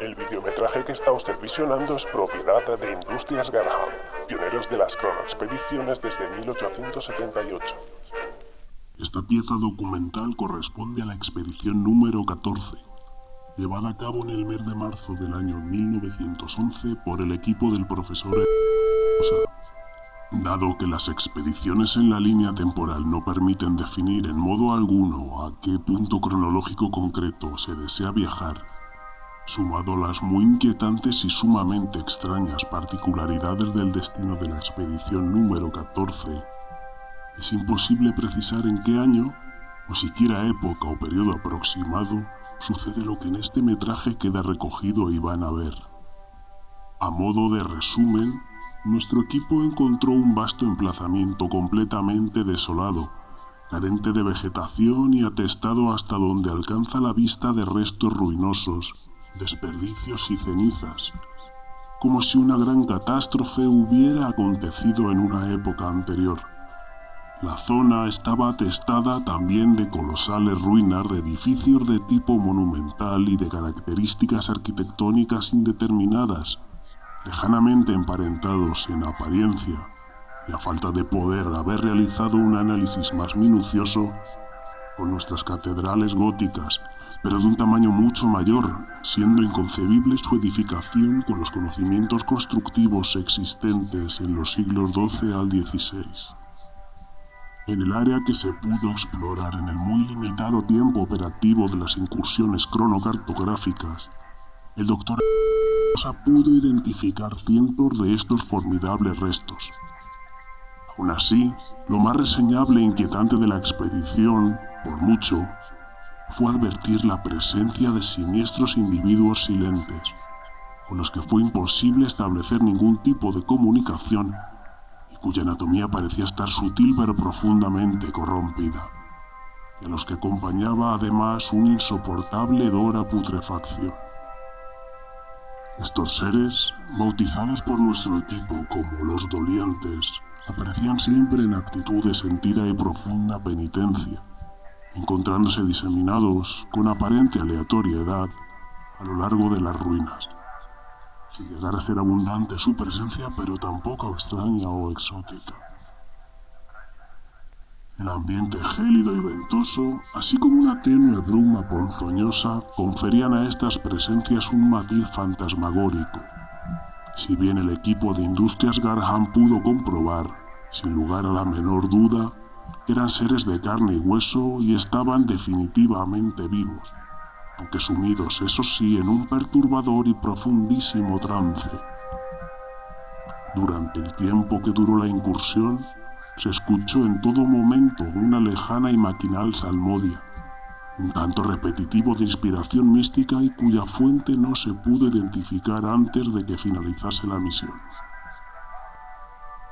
El videometraje que está usted visionando es propiedad de Industrias Garham, pioneros de las cronoexpediciones desde 1878. Esta pieza documental corresponde a la expedición número 14, llevada a cabo en el mes de marzo del año 1911 por el equipo del profesor Dado que las expediciones en la línea temporal no permiten definir en modo alguno a qué punto cronológico concreto se desea viajar, sumado las muy inquietantes y sumamente extrañas particularidades del destino de la expedición número 14, es imposible precisar en qué año, o siquiera época o periodo aproximado, sucede lo que en este metraje queda recogido y van a ver. A modo de resumen, nuestro equipo encontró un vasto emplazamiento completamente desolado, carente de vegetación y atestado hasta donde alcanza la vista de restos ruinosos, desperdicios y cenizas, como si una gran catástrofe hubiera acontecido en una época anterior. La zona estaba atestada también de colosales ruinas de edificios de tipo monumental y de características arquitectónicas indeterminadas, lejanamente emparentados en apariencia, y a falta de poder haber realizado un análisis más minucioso, con nuestras catedrales góticas, pero de un tamaño mucho mayor, siendo inconcebible su edificación con los conocimientos constructivos existentes en los siglos XII al XVI. En el área que se pudo explorar en el muy limitado tiempo operativo de las incursiones cronocartográficas, el doctor pudo identificar cientos de estos formidables restos. Aún así, lo más reseñable e inquietante de la expedición, por mucho, fue advertir la presencia de siniestros individuos silentes, con los que fue imposible establecer ningún tipo de comunicación cuya anatomía parecía estar sutil pero profundamente corrompida, y a los que acompañaba además un insoportable hedor a putrefacción. Estos seres, bautizados por nuestro equipo como los dolientes, aparecían siempre en actitud de sentida y profunda penitencia, encontrándose diseminados con aparente aleatoriedad a lo largo de las ruinas sin llegar a ser abundante su presencia, pero tampoco extraña o exótica. El ambiente gélido y ventoso, así como una tenue bruma ponzoñosa, conferían a estas presencias un matiz fantasmagórico. Si bien el equipo de Industrias Garham pudo comprobar, sin lugar a la menor duda, eran seres de carne y hueso y estaban definitivamente vivos aunque sumidos, eso sí, en un perturbador y profundísimo trance. Durante el tiempo que duró la incursión, se escuchó en todo momento una lejana y maquinal salmodia, un canto repetitivo de inspiración mística y cuya fuente no se pudo identificar antes de que finalizase la misión.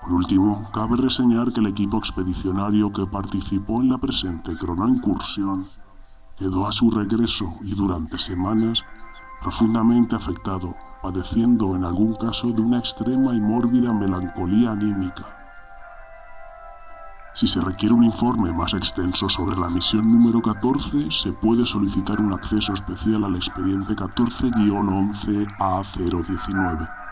Por último, cabe reseñar que el equipo expedicionario que participó en la presente cronoincursión quedó a su regreso y durante semanas profundamente afectado, padeciendo en algún caso de una extrema y mórbida melancolía anímica. Si se requiere un informe más extenso sobre la misión número 14, se puede solicitar un acceso especial al expediente 14-11A019.